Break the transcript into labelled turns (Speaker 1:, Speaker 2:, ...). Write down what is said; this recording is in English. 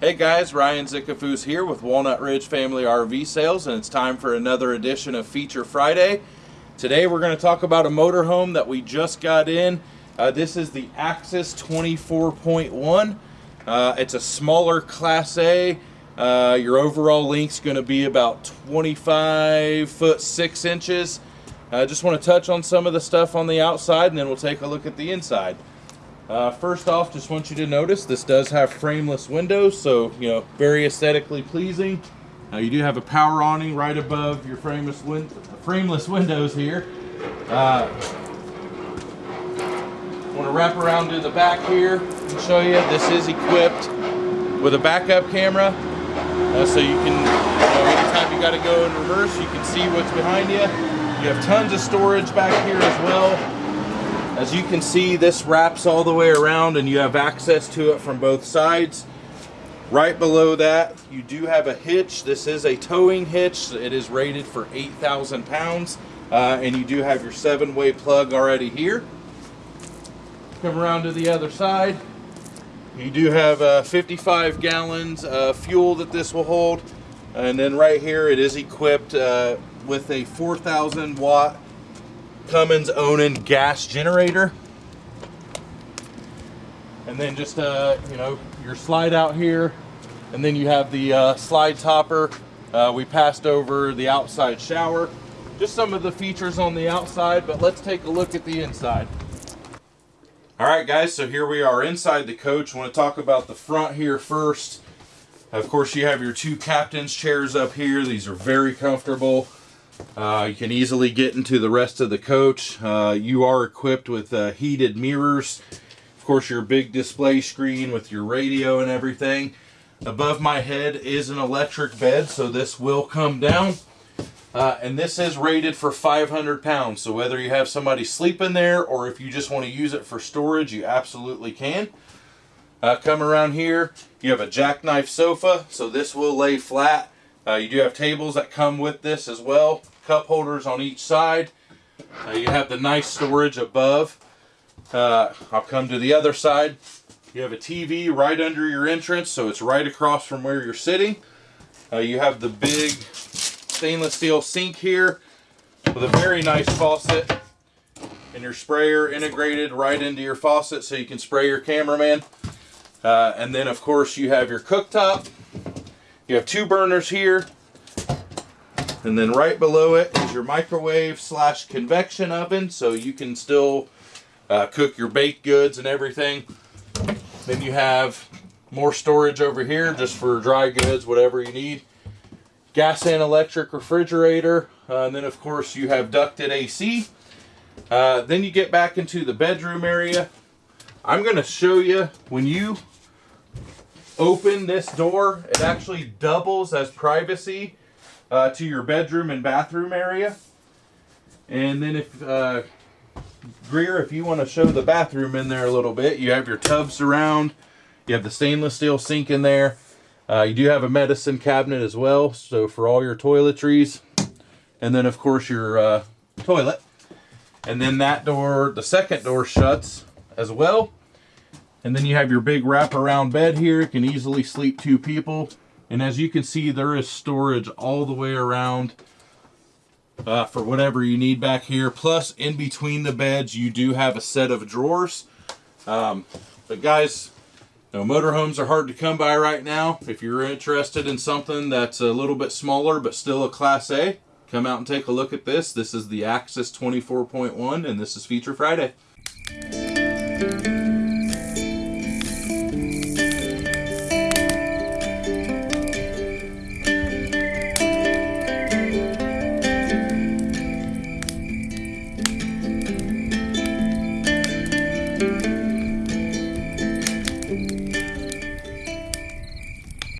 Speaker 1: Hey guys, Ryan Zickafus here with Walnut Ridge Family RV Sales, and it's time for another edition of Feature Friday. Today we're going to talk about a motorhome that we just got in. Uh, this is the Axis 24.1. Uh, it's a smaller Class A. Uh, your overall length's going to be about 25 foot 6 inches. I just want to touch on some of the stuff on the outside and then we'll take a look at the inside. Uh, first off, just want you to notice this does have frameless windows, so you know very aesthetically pleasing. Uh, you do have a power awning right above your frameless, win frameless windows here. Uh, want to wrap around to the back here and show you. This is equipped with a backup camera, uh, so you can, you know, anytime you got to go in reverse, you can see what's behind you. You have tons of storage back here as well. As you can see, this wraps all the way around and you have access to it from both sides. Right below that, you do have a hitch. This is a towing hitch. It is rated for 8,000 pounds. Uh, and you do have your seven-way plug already here. Come around to the other side. You do have uh, 55 gallons of fuel that this will hold. And then right here, it is equipped uh, with a 4,000 watt Cummins Onan gas generator. And then just, uh, you know, your slide out here. And then you have the uh, slide topper. Uh, we passed over the outside shower. Just some of the features on the outside, but let's take a look at the inside. All right, guys, so here we are inside the coach. Want to talk about the front here first. Of course, you have your two captain's chairs up here. These are very comfortable. Uh, you can easily get into the rest of the coach. Uh, you are equipped with uh, heated mirrors. Of course, your big display screen with your radio and everything. Above my head is an electric bed, so this will come down. Uh, and this is rated for 500 pounds, so whether you have somebody sleeping there or if you just want to use it for storage, you absolutely can. Uh, come around here, you have a jackknife sofa, so this will lay flat. Uh, you do have tables that come with this as well cup holders on each side. Uh, you have the nice storage above. Uh, I'll come to the other side. You have a TV right under your entrance, so it's right across from where you're sitting. Uh, you have the big stainless steel sink here with a very nice faucet and your sprayer integrated right into your faucet so you can spray your cameraman. Uh, and then of course you have your cooktop. You have two burners here and then right below it is your microwave slash convection oven, so you can still uh, cook your baked goods and everything. Then you have more storage over here just for dry goods, whatever you need. Gas and electric refrigerator. Uh, and then of course you have ducted AC. Uh, then you get back into the bedroom area. I'm going to show you when you open this door, it actually doubles as privacy uh, to your bedroom and bathroom area. And then if, uh, Greer, if you want to show the bathroom in there a little bit, you have your tubs around. You have the stainless steel sink in there. Uh, you do have a medicine cabinet as well, so for all your toiletries. And then, of course, your uh, toilet. And then that door, the second door shuts as well. And then you have your big wraparound bed here. It can easily sleep two people. And as you can see, there is storage all the way around uh, for whatever you need back here. Plus, in between the beds, you do have a set of drawers. Um, but guys, you know, motorhomes are hard to come by right now. If you're interested in something that's a little bit smaller but still a Class A, come out and take a look at this. This is the Axis 24.1 and this is Feature Friday.